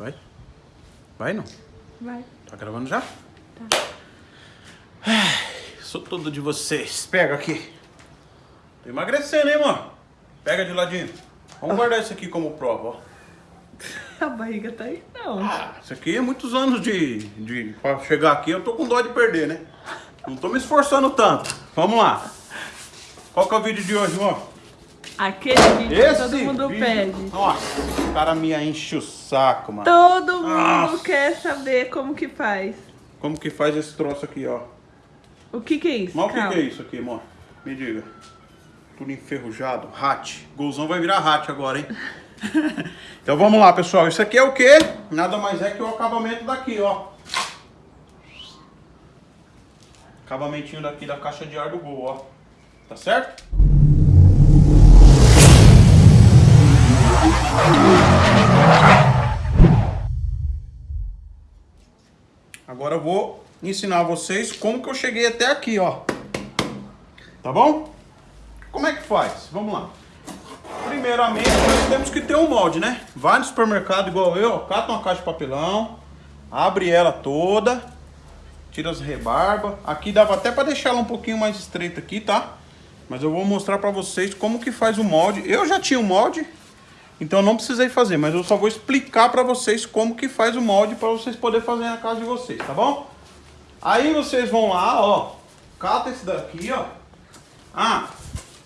Vai? Vai não? Vai. Tá gravando já? Tá. Ai, sou todo de vocês. Pega aqui. Tô emagrecendo, hein, mano? Pega de ladinho. Vamos guardar isso aqui como prova, ó. A barriga tá aí, não. Ah, isso aqui é muitos anos de, de... Pra chegar aqui, eu tô com dó de perder, né? Não tô me esforçando tanto. Vamos lá. Qual que é o vídeo de hoje, ó? Aquele vídeo que todo mundo vídeo- pede. Nossa, o cara me enche o saco, mano. Todo mundo Nossa. quer saber como que faz. Como que faz esse troço aqui, ó? O que que é isso? Mas o que, que é isso aqui, amor? Me diga. Tudo enferrujado. Hat. Golzão vai virar hat agora, hein? então vamos lá, pessoal. Isso aqui é o quê? Nada mais é que o acabamento daqui, ó. Acabamentinho daqui da caixa de ar do Gol, ó. Tá certo? Agora eu vou ensinar vocês como que eu cheguei até aqui, ó. Tá bom? Como é que faz? Vamos lá. Primeiramente, nós temos que ter um molde, né? Vai no supermercado igual eu, ó, cata uma caixa de papelão, abre ela toda, tira as rebarbas. Aqui dava até para deixar ela um pouquinho mais estreita aqui, tá? Mas eu vou mostrar para vocês como que faz o molde. Eu já tinha o molde, então não precisei fazer, mas eu só vou explicar para vocês como que faz o molde para vocês poderem fazer na casa de vocês, tá bom? Aí vocês vão lá, ó, cata esse daqui, ó. Ah,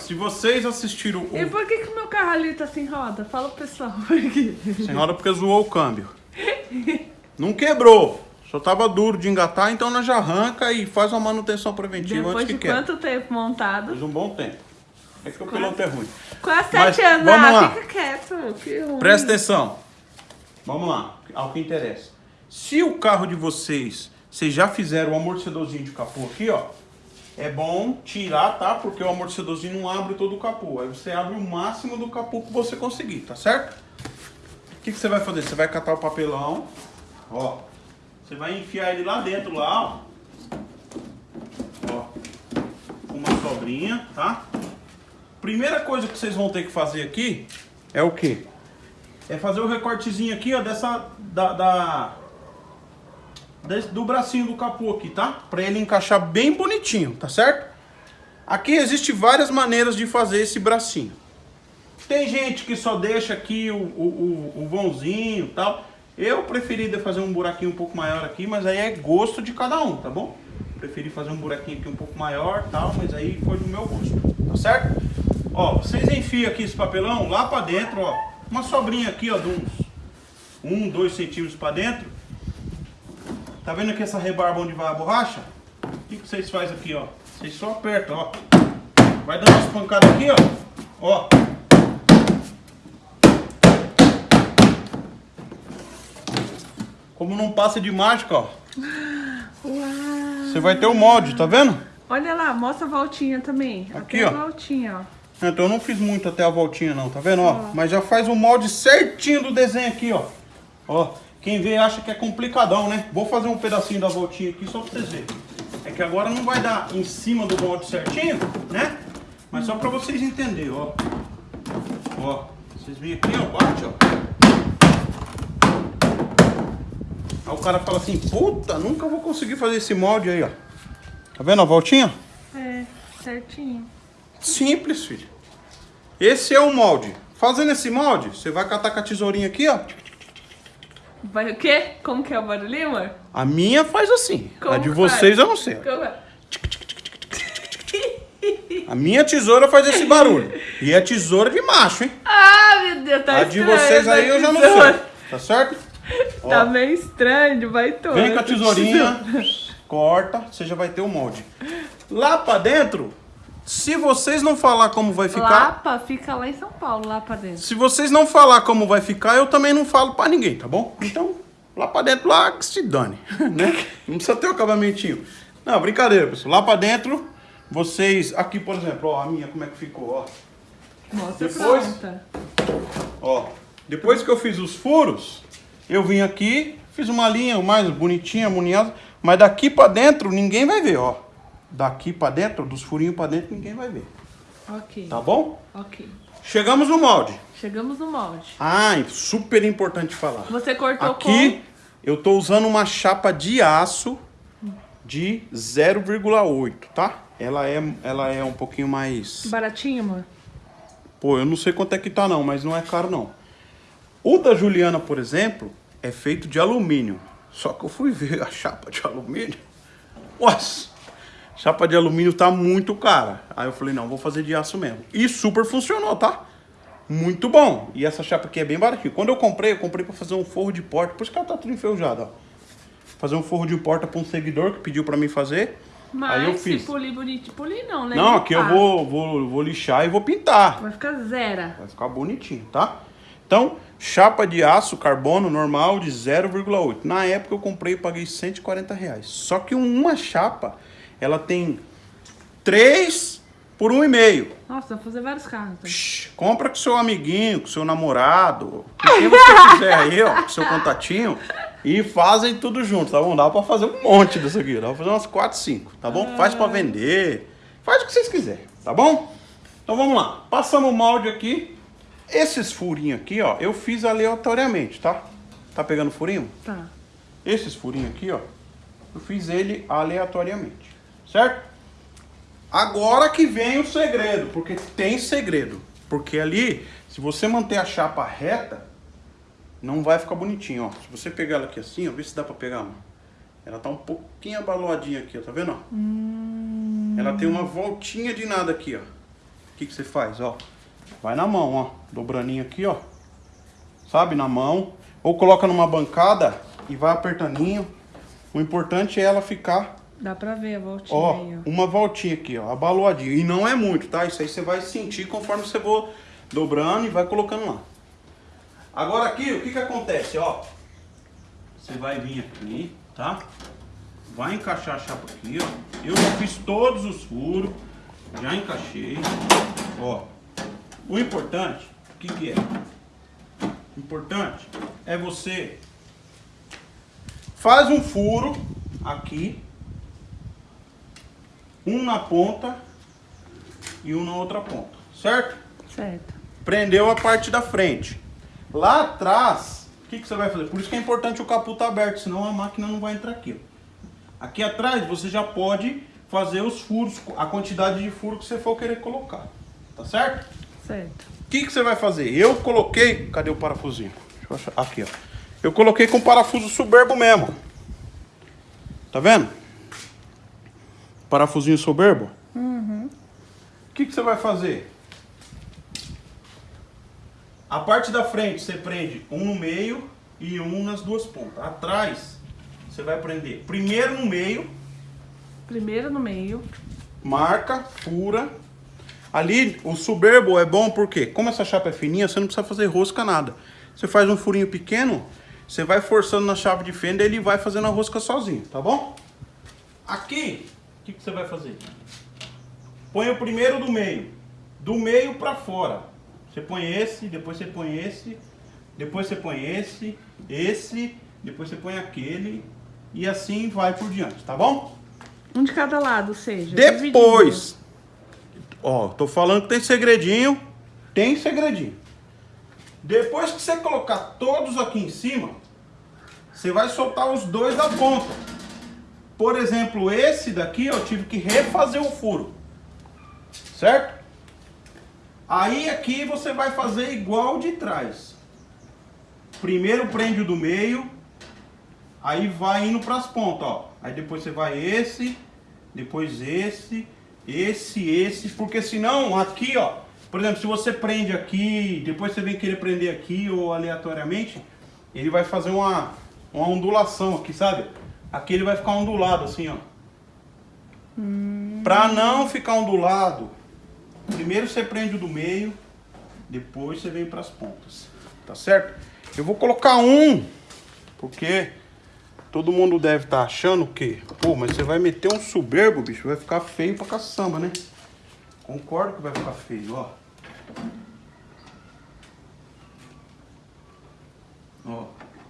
se vocês assistiram o... E por que que meu carro ali tá sem roda? Fala pro pessoal. Quê? Senhora, porque zoou o câmbio. Não quebrou. Só tava duro de engatar, então nós já arranca e faz uma manutenção preventiva Depois antes de que quebra. quanto tempo montado? Faz um bom tempo. É que o piloto é ruim. Quase sete anos. vamos ah, lá. fica quieto. Que ruim. Presta atenção. Vamos lá, ao que interessa. Se o carro de vocês, vocês já fizeram o amortecedorzinho de capô aqui, ó. É bom tirar, tá? Porque o amortecedorzinho não abre todo o capô. Aí você abre o máximo do capô que você conseguir, tá certo? O que, que você vai fazer? Você vai catar o papelão, ó. Você vai enfiar ele lá dentro, lá, ó. Ó. Uma sobrinha, tá? Primeira coisa que vocês vão ter que fazer aqui é o quê? É fazer o recortezinho aqui, ó, dessa, da, da- desse- do bracinho do capô aqui, tá? Pra ele encaixar bem bonitinho, tá certo? Aqui existe várias maneiras de fazer esse bracinho. Tem gente que só deixa aqui o, o, o, o vãozinho e tal. Eu preferi fazer um buraquinho um pouco maior aqui, mas aí é gosto de cada um, tá bom? Preferi fazer um buraquinho aqui um pouco maior tal, mas aí foi do meu gosto, tá certo? Ó, vocês enfiam aqui esse papelão lá pra dentro, ó. Uma sobrinha aqui, ó, de uns 1, 2 centímetros pra dentro. Tá vendo aqui essa rebarba onde vai a borracha? O que, que vocês fazem aqui, ó? Vocês só apertam, ó. Vai dando umas pancadas aqui, ó. Ó. Como não passa de mágica, ó. Uau. Você vai ter o molde, tá vendo? Olha lá, mostra a voltinha também. Aqui, Até ó. a voltinha, ó. Então eu não fiz muito até a voltinha não, tá vendo? Ó, mas já faz o molde certinho do desenho aqui, ó. Ó, quem vê acha que é complicadão, né? Vou fazer um pedacinho da voltinha aqui só pra vocês verem. É que agora não vai dar em cima do molde certinho, né? Mas só pra vocês entenderem, ó. Ó, vocês vêm aqui, ó, bate, ó. Aí o cara fala assim, puta, nunca vou conseguir fazer esse molde aí, ó. Tá vendo a voltinha? É, certinho. Simples, filho. Esse é o molde. Fazendo esse molde, você vai catar com a tesourinha aqui, ó. Vai o quê? Como que é o barulhinho, amor? A minha faz assim. Como a de vocês faz? eu não sei. Como é? A minha tesoura faz esse barulho. E é tesoura de macho, hein? Ah, meu Deus, tá a de vocês aí essa eu já não sei. Tá certo? Ó, Tá meio estranho, vai todo. vem com a tesourinha, corta, você já vai ter o molde. Lá pra dentro, se vocês não falar como vai ficar, Lapa fica lá em São Paulo, lá pra dentro. Se vocês não falar como vai ficar, eu também não falo pra ninguém, tá bom? Então, lá pra dentro, lá que se dane, né? Não precisa ter o acabamentinho. Não, brincadeira, pessoal. Lá pra dentro, vocês... Aqui, por exemplo, ó, a minha, como é que ficou, ó. Mostra Depois- pronta. Ó, depois que eu fiz os furos, eu vim aqui, fiz uma linha mais bonitinha, harmoniosa, mas daqui pra dentro ninguém vai ver, ó. Daqui pra dentro, dos furinhos pra dentro, ninguém vai ver. Ok, Tá bom? ok. Chegamos no molde. Chegamos no molde. Ah, super importante falar. Você cortou Aqui eu tô usando uma chapa de aço de 0,8, tá? Ela é, ela é um pouquinho mais... com baratinho, amor? Pô, eu não sei quanto é que tá não, mas não é caro não. O da Juliana, por exemplo, é feito de alumínio. Só que eu fui ver a chapa de alumínio. Nossa! Chapa de alumínio tá muito cara. Aí eu falei, não, vou fazer de aço mesmo. E super funcionou, tá? Muito bom. E essa chapa aqui é bem baratinha. Quando eu comprei, eu comprei pra fazer um forro de porta. Por isso que ela tá tudo enferrujada, ó. Fazer um forro de porta pra um seguidor que pediu pra mim fazer. Mas Aí eu fiz. se polir bonito, polir não, né? Não, aqui eu vou, vou, vou lixar e vou pintar. Vai ficar zero. Vai ficar bonitinho, tá? Então, chapa de aço carbono normal de 0,8. Na época eu comprei e paguei 140 reais. Só que uma chapa, ela tem 3 por 1,5. Nossa, dá pra fazer vários carros. Então. Psh, Compra com seu amiguinho, com seu namorado, com quem você quiser aí, ó, com seu contatinho. E fazem tudo junto, tá bom? Dá pra fazer um monte disso aqui. Dá pra fazer umas 4, 5, tá bom? Faz pra vender. Faz o que vocês quiserem, tá bom? Então vamos lá. Passamos o molde aqui. Esses furinhos aqui, ó, eu fiz aleatoriamente, tá? Tá pegando furinho? Tá. Esses furinhos aqui, ó, eu fiz ele aleatoriamente, certo? Agora que vem o segredo, porque tem segredo. Porque ali, se você manter a chapa reta, não vai ficar bonitinho, ó. Se você pegar ela aqui assim, ó, vê se dá pra pegar, ó. Ela tá um pouquinho abaloadinha aqui, ó, tá vendo, ó? Ela tem uma voltinha de nada aqui, ó. O que que você faz, ó? Vai na mão, ó. Dobraninho aqui, ó. Sabe, na mão. Ou coloca numa bancada e vai apertandinho. O importante é ela ficar, Dá pra ver a voltinha ó, aí, ó. uma voltinha aqui, ó, abaloadinho. E não é muito, tá? Isso aí você vai sentir conforme você for dobrando e vai colocando lá. Agora aqui, o que que acontece, ó? Você vai vir aqui, tá? Vai encaixar a chapa aqui, ó. Eu já fiz todos os furos, já encaixei, ó. O importante, o que que é? O importante é você faz um furo aqui, um na ponta e um na outra ponta, certo? Certo. Prendeu a parte da frente. Lá atrás, o que, que você vai fazer? Por isso que é importante o capô estar aberto, senão a máquina não vai entrar aqui. Aqui atrás você já pode fazer os furos, a quantidade de furo que você for querer colocar. Tá certo? Certo. O que, que você vai fazer? Eu coloquei. Cadê o parafusinho? Deixa eu achar. Aqui, ó. Eu coloquei com parafuso soberbo mesmo. Tá vendo? Parafusinho soberbo. O que, que você vai fazer? A parte da frente você prende um no meio e um nas duas pontas. Atrás você vai prender primeiro no meio, Primeiro no meio. marca, fura. Ali o soberbo é bom porque, como essa chapa é fininha, você não precisa fazer rosca nada. Você faz um furinho pequeno, você vai forçando na chave de fenda e ele vai fazendo a rosca sozinho, tá bom? Aqui, que, que você vai fazer? Põe o primeiro do meio, do meio pra fora. Você põe esse, depois você põe esse, depois você põe esse, esse, depois você põe aquele e assim vai por diante, tá bom? Um de cada lado, ou seja. Depois, ó, tô falando que tem segredinho, tem segredinho. Depois que você colocar todos aqui em cima, você vai soltar os dois da ponta. Por exemplo, esse daqui eu tive que refazer o furo, certo? Aí aqui você vai fazer igual de trás. Primeiro prende o do meio, aí vai indo para as pontas, ó. Aí depois você vai esse, depois esse, esse, esse, porque senão aqui, ó, por exemplo, se você prende aqui, depois você vem querer prender aqui ou aleatoriamente, ele vai fazer uma, uma ondulação aqui, sabe? Aqui ele vai ficar ondulado assim, ó. Pra não ficar ondulado, primeiro você prende o do meio, depois você vem pras pontas, tá certo? Eu vou colocar um, porque todo mundo deve estar achando que, pô, mas você vai meter um soberbo, bicho, vai ficar feio pra caçamba, né? Concordo que vai ficar feio, ó. Ó,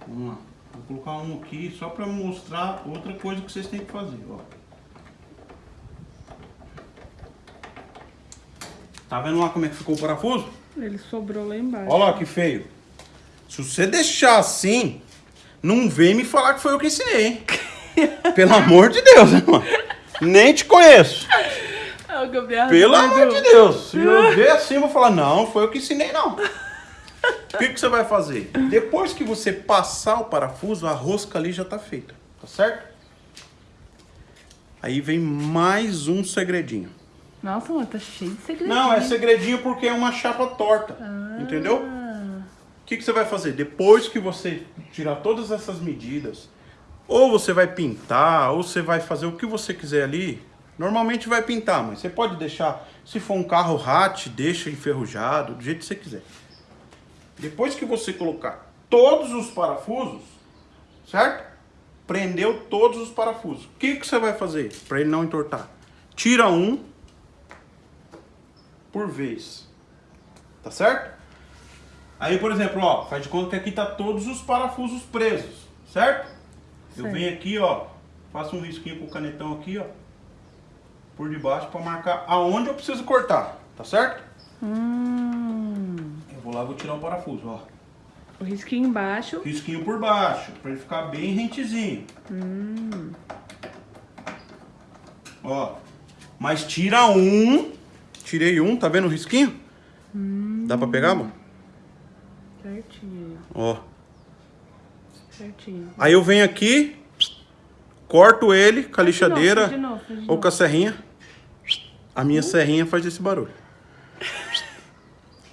vamos lá. Vou colocar um aqui só pra mostrar outra coisa que vocês têm que fazer, ó. Tá vendo lá como é que ficou o parafuso? Ele sobrou lá embaixo. Olha lá que feio. Se você deixar assim, não vem me falar que foi eu que ensinei, hein? Pelo amor de Deus, irmão. Nem te conheço. Pelo amor de Deus. Se eu ver assim, eu vou falar, não, foi eu que ensinei, não. O que, que você vai fazer? Depois que você passar o parafuso, a rosca ali já tá feita. Tá certo? Aí vem mais um segredinho. Nossa, mano, tá cheio de segredinho. Não, é segredinho porque é uma chapa torta. Entendeu? O que, que você vai fazer? Depois que você tirar todas essas medidas, ou você vai pintar, ou você vai fazer o que você quiser ali. Normalmente vai pintar, mas você pode deixar, se for um carro hatch, deixa enferrujado, do jeito que você quiser. Depois que você colocar todos os parafusos, certo? Prendeu todos os parafusos. O que, que você vai fazer para ele não entortar? Tira um por vez. Tá certo? Aí, por exemplo, ó, faz de conta que aqui tá todos os parafusos presos, certo? Eu Certo. venho aqui, ó, faço um risquinho com o canetão aqui, ó, por debaixo para marcar aonde eu preciso cortar, tá certo? Hum. Lá, vou tirar o parafuso, ó. O risquinho embaixo. Risquinho por baixo, para ele ficar bem rentezinho. Ó, mas tira um, tirei um, tá vendo o risquinho? Dá pra pegar, amor? Certinho. Ó. Certinho. Aí eu venho aqui, corto ele com a de novo, lixadeira faz de novo, de ou novo. com a serrinha. A minha serrinha faz esse barulho.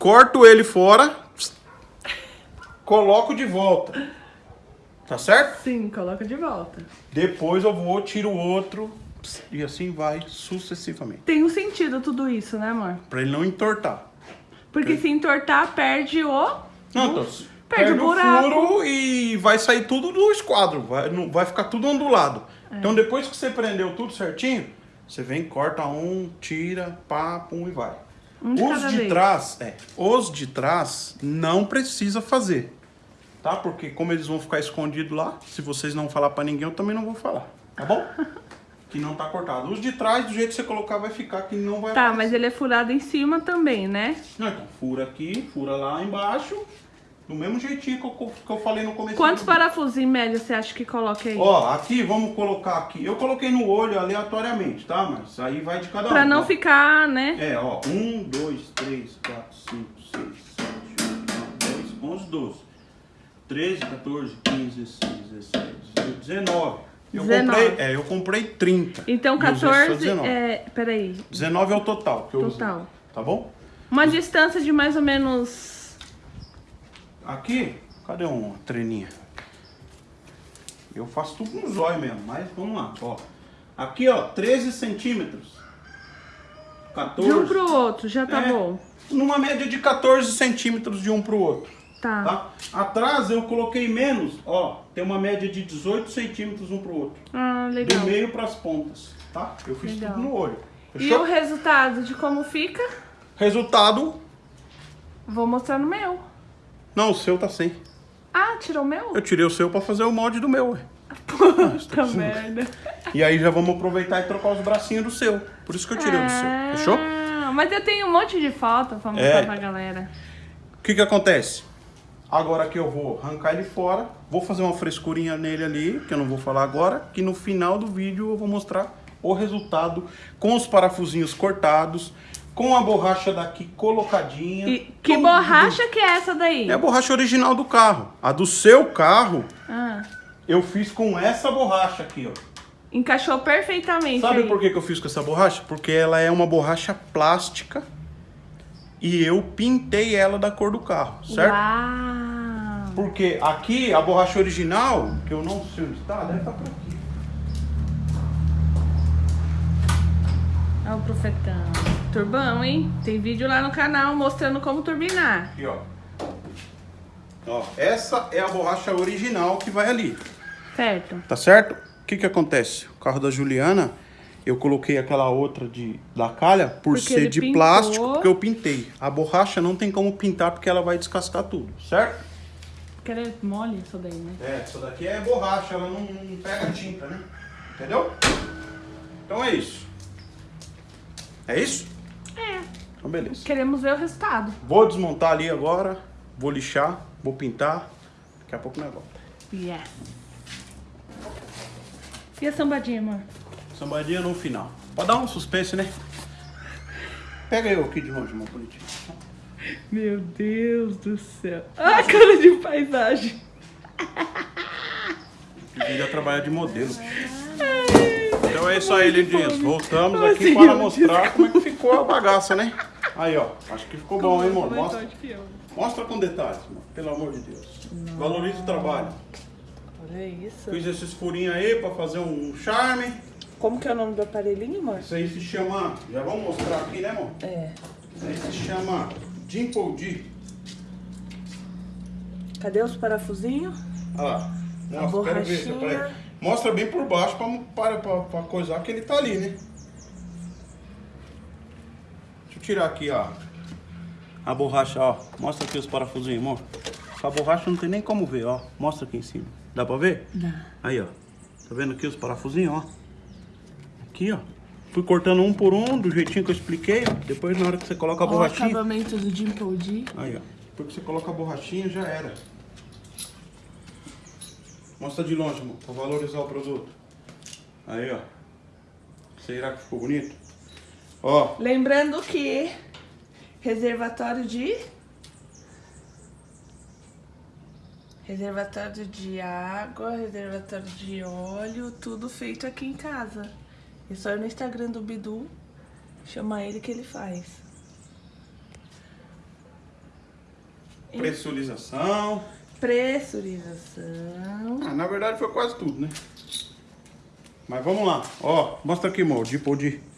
Corto ele fora, coloco de volta. Tá certo? Sim, coloca de volta. Depois eu vou, tiro o outro e assim vai sucessivamente. Tem um sentido tudo isso, né, amor? Pra ele não entortar. Porque se entortar, perde o... Não, então, Perde o buraco. furo e vai sair tudo do esquadro. Vai, não, vai ficar tudo ondulado. É. Então depois que você prendeu tudo certinho, você vem, corta um, tira, pá, pum e vai. Um de os de vez. trás, é, os de trás não precisa fazer. Tá? Porque como eles vão ficar escondidos lá, se vocês não falar pra ninguém, eu também não vou falar. Tá bom? que não tá cortado. Os de trás, do jeito que você colocar, vai ficar que não vai Tá, aparecer. mas ele é furado em cima também, né? Não, então, fura aqui, fura lá embaixo, do mesmo jeitinho que eu, que eu falei no começo. Quantos parafusos em média você acha que coloca aí? Ó, aqui, vamos colocar aqui. Eu coloquei no olho aleatoriamente, tá? Mas aí vai de cada um. Pra não ó. ficar, né? É, ó. 1, 2, 3, 4, 5, 6, 7, 8, 9, 10, 11, 12. 13, 14, 15, 16, 17, 18, 19. Eu 19. comprei, é, eu comprei 30. Então E usei só 14 19. é... Peraí. 19 é o total que eu Total. usei. Tá bom? Uma distância de mais ou menos... Aqui, cadê uma treninha? Eu faço tudo no zóio mesmo, mas vamos lá, ó. Aqui, ó, 13 centímetros. 14. De um pro outro, já tá É, bom. Numa média de 14 centímetros de um pro outro, Tá. tá? Atrás eu coloquei menos, ó, tem uma média de 18 centímetros um pro outro. Ah, Do legal. meio pras pontas, tá? Eu fiz Legal. tudo no olho. E Fechou? o resultado de como fica, Resultado, vou mostrar no meu. Não, o seu tá sem. Ah, tirou o meu? Eu tirei o seu pra fazer o molde do meu, ué. Puta merda. E aí já vamos aproveitar e trocar os bracinhos do seu. Por isso que eu tirei o do seu. Fechou? Ah, Mas eu tenho um monte de foto pra mostrar É. pra galera. O que que acontece? Agora que eu vou arrancar ele fora, vou fazer uma frescurinha nele ali, que eu não vou falar agora, que no final do vídeo eu vou mostrar o resultado com os parafusinhos cortados, com a borracha daqui colocadinha. E que tudo. borracha que é essa daí? É a borracha original do carro. A do seu carro, Ah, eu fiz com essa borracha aqui, ó. encaixou perfeitamente Sabe aí. por que, que eu fiz com essa borracha? Porque ela é uma borracha plástica e eu pintei ela da cor do carro, certo? Uau. Porque aqui a borracha original, que eu não sei onde está, deve estar por aqui. Olha o profetão. Turbão, hein? Tem vídeo lá no canal mostrando como turbinar. Aqui, ó. Ó, essa é a borracha original que vai ali, Certo? tá certo? O que que acontece? O carro da Juliana, eu coloquei aquela outra de da calha por Porque ser de pintou. plástico, porque eu pintei. A borracha não tem como pintar porque ela vai descascar tudo, certo? Porque ela é mole isso daí, né? É, essa daqui é borracha, ela não, não pega tinta, né? Entendeu? Então é isso. É isso? É. Então, beleza. Queremos ver o resultado. Vou desmontar ali agora, vou lixar, vou pintar. Daqui a pouco nós volta. Yes. E a sambadinha, amor? Sambadinha no final. Pode dar um suspense, né? Pega eu aqui de longe, meu bonitinho. Meu Deus do céu. Ah, cara de paisagem. Devia trabalhar de modelo. Então é isso aí, lindinhos. Voltamos Ai, aqui senhor, para mostrar como é que ficou a bagaça, né? Aí, ó. Acho que ficou bom, hein, amor? Mostra, mostra com detalhes, amor. Pelo amor de Deus. Valorize o trabalho. Olha isso. Fiz esses furinhos aí para fazer um charme. Como que é o nome do aparelhinho, amor? Isso aí se chama... Já vamos mostrar aqui, né, amor? É. Isso aí se chama Dimple D. Cadê os parafusinhos? Olha lá. A Mostra, quero ver. se borrachinha. aparece. Mostra bem por baixo pra, para, pra, pra coisar que ele tá ali, né? Tirar aqui, ó. A borracha, ó. Mostra aqui os parafusinhos, amor. Com a borracha não tem nem como ver, ó. Mostra aqui em cima. Dá pra ver? Dá. Aí, ó. Tá vendo aqui os parafusinhos, ó? Aqui, ó. Fui cortando um por um, do jeitinho que eu expliquei. Depois, na hora que você coloca a Ó, o borrachinha... acabamento do Dimple D. Aí, ó. Depois que você coloca a borrachinha, já era. Mostra de longe, amor, pra valorizar o produto. Aí, ó. Será que ficou bonito? Ó, Lembrando que reservatório de reservatório de água, reservatório de óleo, tudo feito aqui em casa. É só ir no Instagram do Bidu, chamar ele que ele faz. pressurização. Pressurização. Ah, na verdade foi quase tudo, né? Mas vamos lá. Ó, mostra aqui, amor, de de.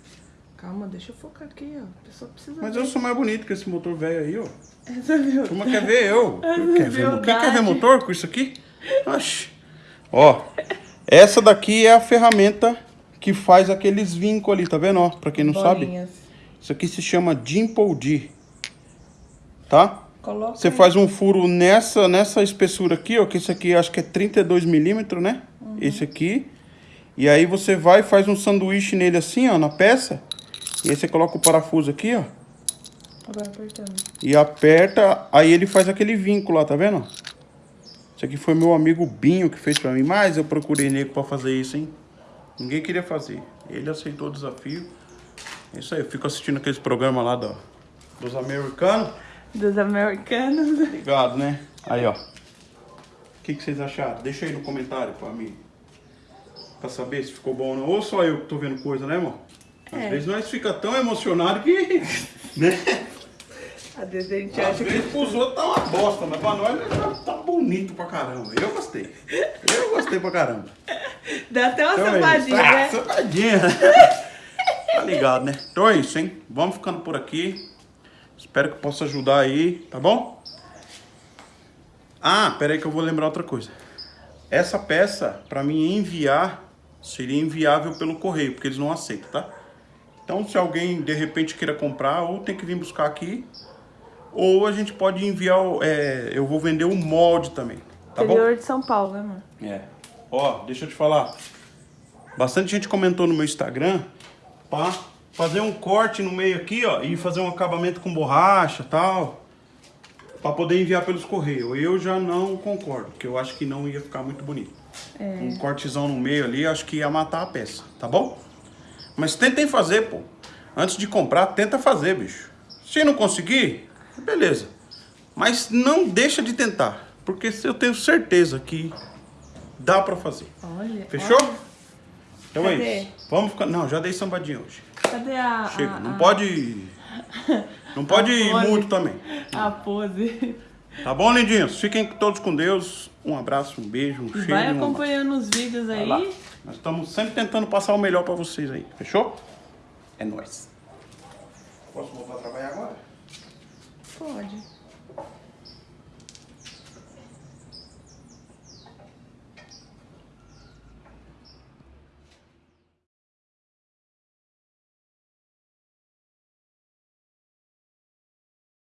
Calma, deixa eu focar aqui, ó. A pessoa precisa Mas ver. eu sou mais bonito que esse motor velho aí, ó. Essa viu? Turma quer ver eu. Essa Quer ver, quem quer ver motor com isso aqui? Oxi. Ó, essa daqui é a ferramenta que faz aqueles vincos ali, tá vendo? Ó, pra quem não sabe. Bolinhas. Isso aqui se chama Dimple D. Tá? Coloca Você aí. faz um furo nessa, nessa espessura aqui, ó. Que esse aqui acho que é 32 milímetros, né? Uhum. Esse aqui. E aí você vai e faz um sanduíche nele assim, ó, na peça. E aí você coloca o parafuso aqui, ó. Agora apertando. E aperta, aí ele faz aquele vínculo lá, tá vendo? Isso aqui foi meu amigo Binho que fez pra mim, mas eu procurei nego pra fazer isso, hein? Ninguém queria fazer. Ele aceitou o desafio. É isso aí, eu fico assistindo aqueles programas lá do, dos americanos. Dos americanos. Ligado, né? Aí, ó. O que, que vocês acharam? Deixa aí no comentário pra mim. Pra saber se ficou bom ou não. Ou só eu que tô vendo coisa, né, amor? Às É. vezes nós fica tão emocionado que... Né? Às vezes a gente Às acha que. vezes pros outros tá uma bosta, mas pra nós tá, tá bonito pra caramba. Eu gostei. Eu gostei pra caramba. Dá até uma Então é isso. sambadinha, Ah, né? sambadinha. tá ligado, né? Então é isso, hein? Vamos ficando por aqui. Espero que possa ajudar aí, tá bom? Ah, pera aí que eu vou lembrar outra coisa. Essa peça, pra mim enviar, seria inviável pelo correio, porque eles não aceitam, tá? Então, se alguém de repente queira comprar, ou tem que vir buscar aqui, ou a gente pode enviar, é, eu vou vender o molde também, tá bom? Interior de São Paulo, né, amor? É. Ó, deixa eu te falar. Bastante gente comentou no meu Instagram pra fazer um corte no meio aqui, ó, e fazer um acabamento com borracha e tal. Pra poder enviar pelos correios. Eu já não concordo, porque eu acho que não ia ficar muito bonito. Um cortezão no meio ali, acho que ia matar a peça, tá bom? Mas tentem fazer, pô. Antes de comprar, tenta fazer, bicho. Se não conseguir, beleza. Mas não deixa de tentar, porque eu tenho certeza que dá pra fazer. Olha. Fechou? olha. Então é Cadê? isso. Vamos ficar. Não, já dei sambadinha hoje. Cadê a. Chega. a- não a- pode. Não pode ir muito também. A pose. Tá bom, lindinhos? Fiquem todos com Deus. Um abraço, um beijo, um cheiro. vai e um acompanhando os vídeos aí. Nós estamos sempre tentando passar o melhor pra vocês aí. Fechou? É nóis. Posso voltar a trabalhar agora? Pode.